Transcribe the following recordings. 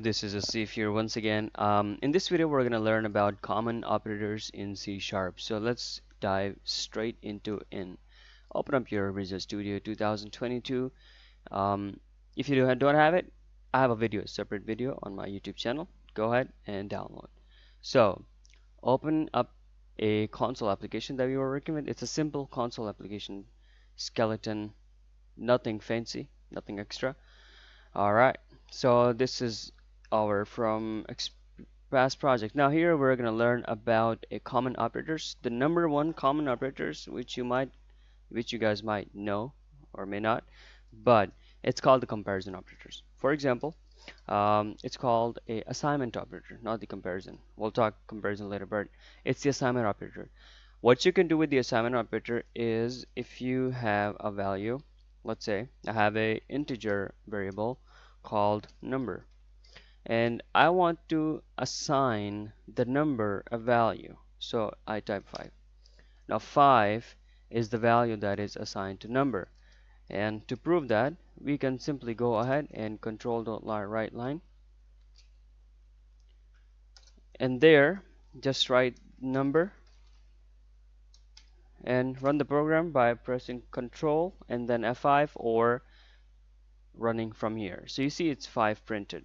This is Asif here once again. Um, in this video, we're going to learn about common operators in C Sharp. So let's dive straight into in. Open up your Visual Studio 2022. Um, if you don't have it, I have a video, a separate video on my YouTube channel. Go ahead and download. So open up a console application that we were working with. It's a simple console application, skeleton, nothing fancy, nothing extra. All right. So this is our from past project. Now here we're going to learn about a common operators. The number one common operators which you might which you guys might know or may not but it's called the comparison operators. For example um, it's called a assignment operator not the comparison. We'll talk comparison later but it's the assignment operator. What you can do with the assignment operator is if you have a value let's say I have a integer variable called number and I want to assign the number a value. So I type 5 now 5 is the value that is assigned to number. And to prove that we can simply go ahead and control the right line. And there just write number and run the program by pressing control and then F5 or running from here. So you see it's 5 printed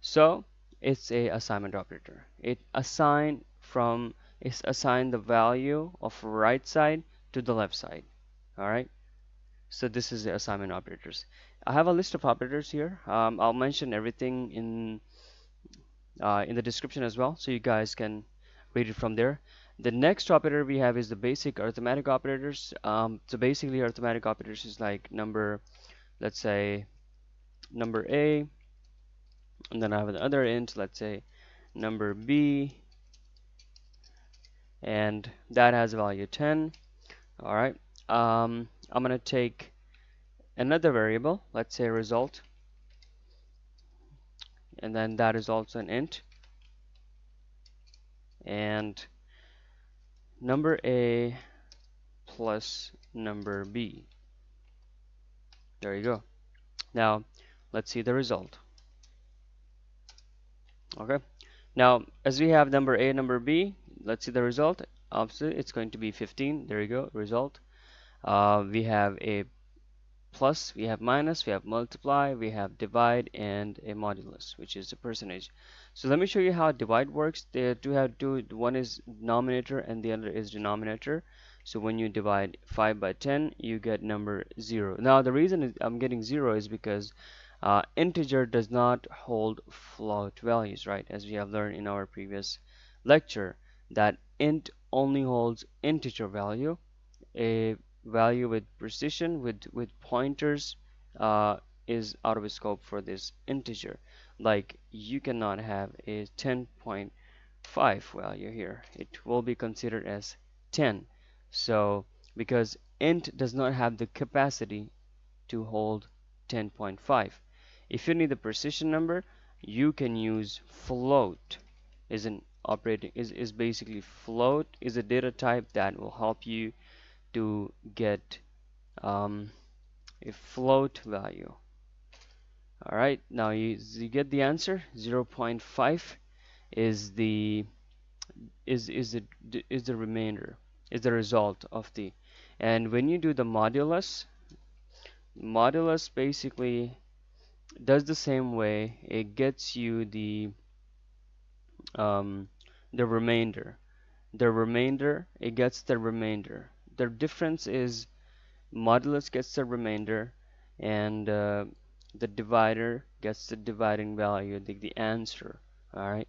so it's a assignment operator. It assign from is assign the value of right side to the left side all right? So this is the assignment operators. I have a list of operators here. Um, I'll mention everything in uh, in the description as well so you guys can read it from there. The next operator we have is the basic arithmetic operators. Um, so basically arithmetic operators is like number let's say number A and then I have another int let's say number b. And that has a value 10 alright um, I'm gonna take another variable let's say result. And then that is also an int. And number a plus number b. There you go. Now let's see the result okay. Now as we have number a number b let's see the result. Obviously it's going to be 15 there you go result. Uh, we have a plus we have minus we have multiply we have divide and a modulus which is a percentage. So let me show you how divide works. They do have two one is denominator and the other is denominator. So when you divide 5 by 10 you get number 0 now the reason I'm getting 0 is because uh, integer does not hold float values right? As we have learned in our previous lecture that int only holds integer value a value with precision with with pointers uh, is out of scope for this integer. Like you cannot have a 10.5 value here. It will be considered as 10 so because int does not have the capacity to hold 10.5 if you need the precision number you can use float is an operating is, is basically float is a data type that will help you to get um, a float value. Alright now you, you get the answer. 0.5 is the is is the is the remainder is the result of the and when you do the modulus modulus basically does the same way. It gets you the um, the remainder. The remainder it gets the remainder. The difference is modulus gets the remainder and uh, the divider gets the dividing value the, the answer. Alright?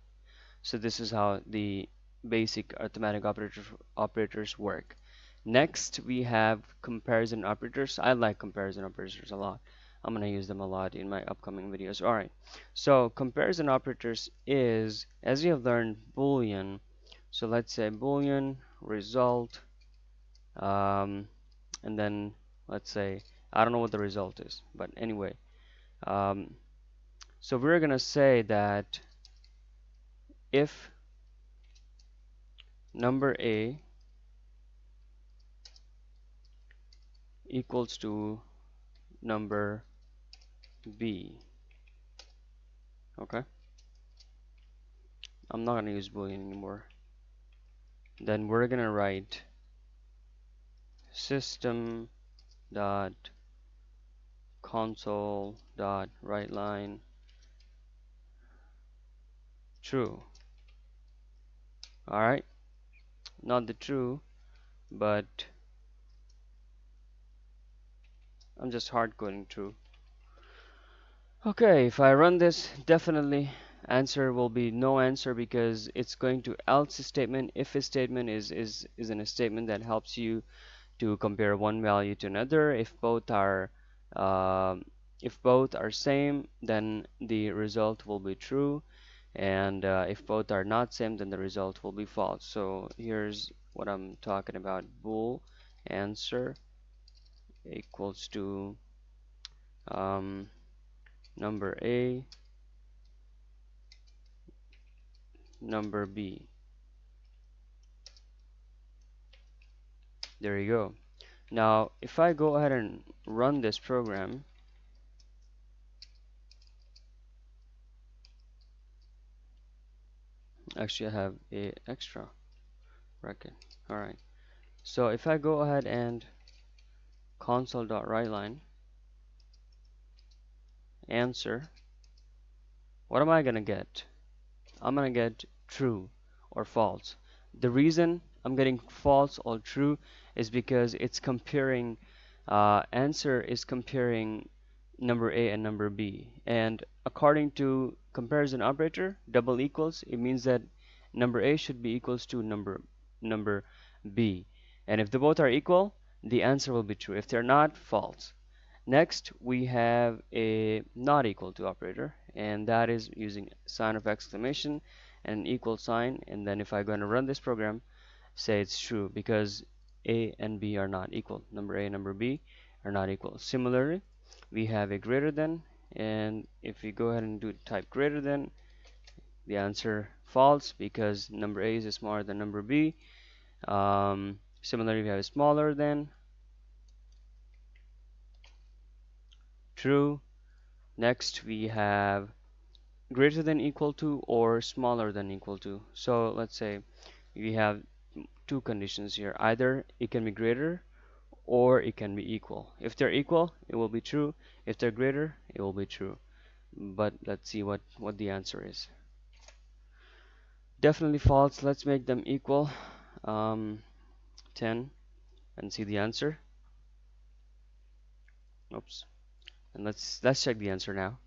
So this is how the basic arithmetic operators operators work. Next we have comparison operators. I like comparison operators a lot I'm gonna use them a lot in my upcoming videos. Alright so comparison operators is as we have learned boolean. So let's say boolean result um, and then let's say I don't know what the result is but anyway um, so we're gonna say that if number a equals to number B. Okay. I'm not gonna use boolean anymore. Then we're gonna write system dot console dot write line true. Alright not the true but I'm just hard coding true okay if I run this definitely answer will be no answer because it's going to else statement if a statement is is is in a statement that helps you to compare one value to another. If both are um, if both are same then the result will be true. And uh, if both are not same then the result will be false. So here's what I'm talking about. Bool answer equals to um, number A number B. There you go. Now if I go ahead and run this program actually I have a extra bracket alright so if I go ahead and console.writeLine answer. What am I gonna get? I'm gonna get true or false. The reason I'm getting false or true is because it's comparing uh, answer is comparing number A and number B. And according to comparison operator double equals it means that number A should be equals to number number B. And if the both are equal the answer will be true. If they're not false. Next we have a not equal to operator and that is using sign of exclamation and an equal sign. And then if I'm going to run this program say it's true because a and b are not equal. Number a number b are not equal. Similarly we have a greater than and if we go ahead and do type greater than the answer false because number a is smaller than number b. Um, similarly we have smaller than. True. Next we have greater than equal to or smaller than equal to. So let's say we have two conditions here. Either it can be greater or it can be equal. If they're equal it will be true. If they're greater it will be true. But let's see what what the answer is. Definitely false. Let's make them equal. Um, 10 and see the answer? Oops. And let's let's check the answer now.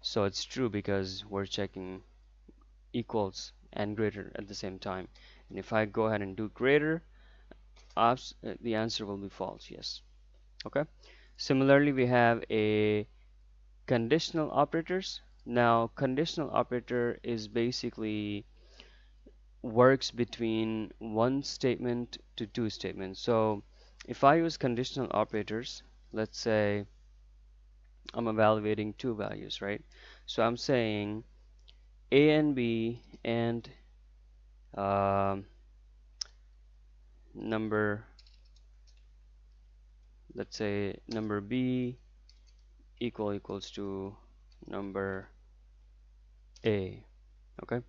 So it's true because we're checking equals and greater at the same time. And if I go ahead and do greater uh, the answer will be false yes. Okay? Similarly we have a conditional operators. Now conditional operator is basically works between one statement to two statements. So if I use conditional operators let's say I'm evaluating two values right? So I'm saying a and b and um, number let's say number b equal equals to number a okay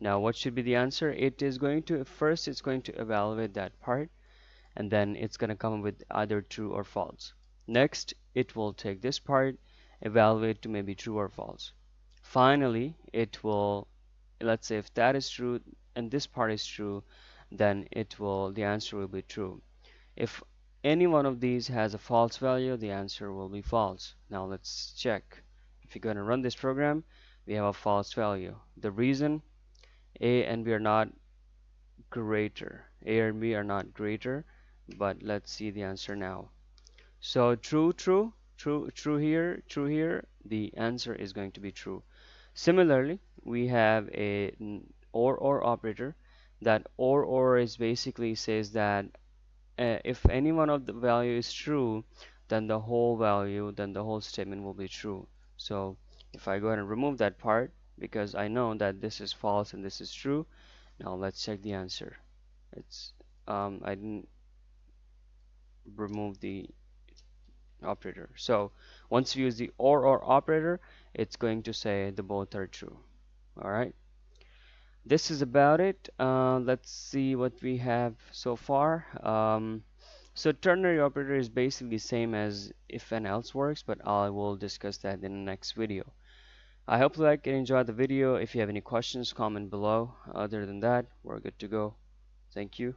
now what should be the answer? It is going to first it's going to evaluate that part and then it's going to come up with either true or false. Next it will take this part evaluate to maybe true or false. Finally it will let's say if that is true and this part is true then it will the answer will be true. If any one of these has a false value the answer will be false. Now let's check. If you're going to run this program we have a false value. The reason a and b are not greater. A and b are not greater but let's see the answer now. So true true true true here true here the answer is going to be true. Similarly we have a or or operator that or or is basically says that uh, if any one of the value is true then the whole value then the whole statement will be true. So if I go ahead and remove that part because I know that this is false and this is true now let's check the answer it's um, I didn't remove the operator so once you use the or or operator it's going to say the both are true all right this is about it. Uh, let's see what we have so far. Um, so ternary operator is basically same as if and else works, but I will discuss that in the next video. I hope you like and enjoyed the video. If you have any questions, comment below. Other than that, we're good to go. Thank you.